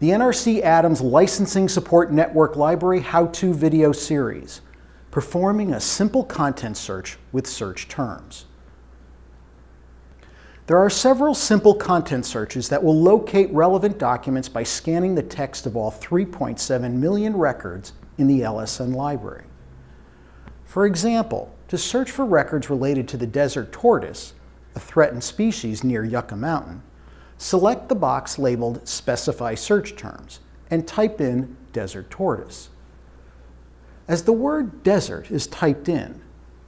the NRC Adams Licensing Support Network Library How-To Video Series, performing a simple content search with search terms. There are several simple content searches that will locate relevant documents by scanning the text of all 3.7 million records in the LSN library. For example, to search for records related to the desert tortoise, a threatened species near Yucca Mountain, select the box labeled Specify Search Terms and type in desert tortoise. As the word desert is typed in,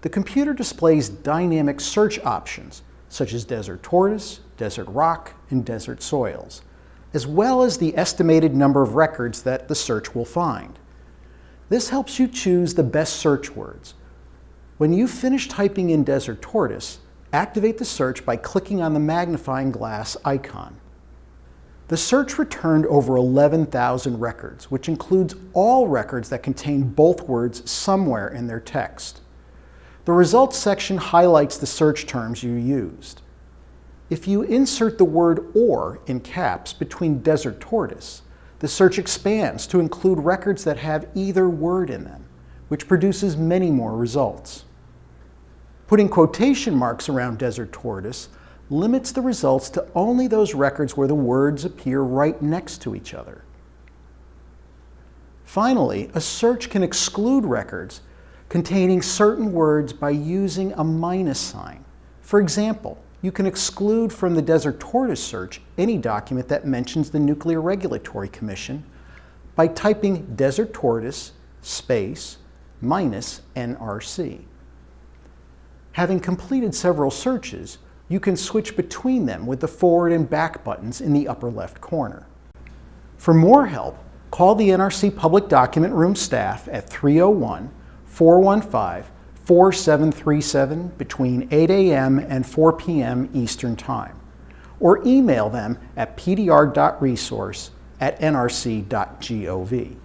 the computer displays dynamic search options such as desert tortoise, desert rock, and desert soils, as well as the estimated number of records that the search will find. This helps you choose the best search words. When you finish typing in desert tortoise, activate the search by clicking on the magnifying glass icon. The search returned over 11,000 records, which includes all records that contain both words somewhere in their text. The results section highlights the search terms you used. If you insert the word or in caps between desert tortoise, the search expands to include records that have either word in them, which produces many more results. Putting quotation marks around desert tortoise limits the results to only those records where the words appear right next to each other. Finally, a search can exclude records containing certain words by using a minus sign. For example, you can exclude from the Desert Tortoise search any document that mentions the Nuclear Regulatory Commission by typing Desert Tortoise space minus NRC. Having completed several searches, you can switch between them with the forward and back buttons in the upper left corner. For more help, call the NRC Public Document Room staff at 301 415-4737 between 8 a.m. and 4 p.m. Eastern Time, or email them at pdr.resource at nrc.gov.